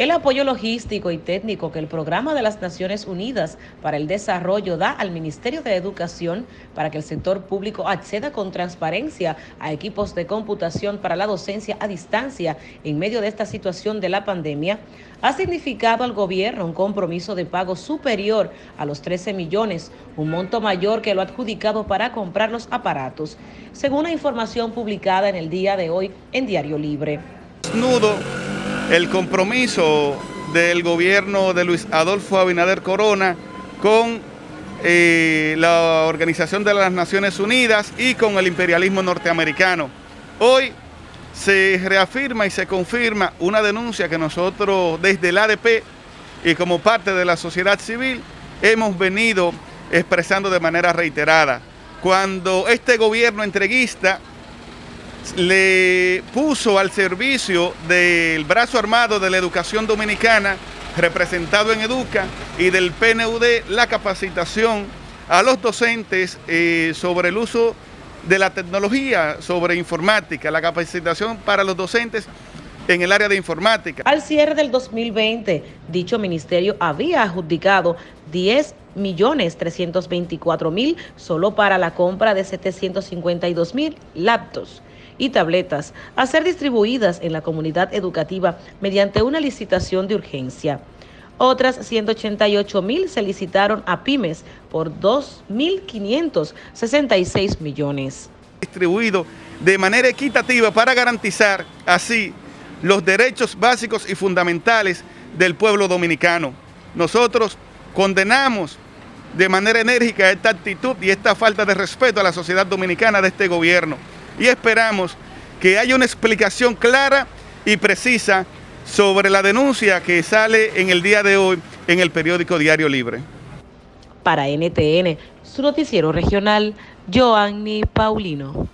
El apoyo logístico y técnico que el Programa de las Naciones Unidas para el Desarrollo da al Ministerio de Educación para que el sector público acceda con transparencia a equipos de computación para la docencia a distancia en medio de esta situación de la pandemia ha significado al gobierno un compromiso de pago superior a los 13 millones, un monto mayor que lo adjudicado para comprar los aparatos, según la información publicada en el día de hoy en Diario Libre. Nudo el compromiso del gobierno de Luis Adolfo Abinader Corona con eh, la Organización de las Naciones Unidas y con el imperialismo norteamericano. Hoy se reafirma y se confirma una denuncia que nosotros desde el ADP y como parte de la sociedad civil hemos venido expresando de manera reiterada. Cuando este gobierno entreguista le puso al servicio del brazo armado de la educación dominicana, representado en Educa, y del PNUD la capacitación a los docentes eh, sobre el uso de la tecnología, sobre informática, la capacitación para los docentes en el área de informática. Al cierre del 2020, dicho ministerio había adjudicado 10 millones 324 mil solo para la compra de 752 mil laptops y tabletas a ser distribuidas en la comunidad educativa mediante una licitación de urgencia. Otras 188 mil se licitaron a pymes por 2.566 millones. Distribuido de manera equitativa para garantizar así los derechos básicos y fundamentales del pueblo dominicano. Nosotros condenamos de manera enérgica esta actitud y esta falta de respeto a la sociedad dominicana de este gobierno y esperamos que haya una explicación clara y precisa sobre la denuncia que sale en el día de hoy en el periódico Diario Libre. Para NTN, su noticiero regional, Joanny Paulino.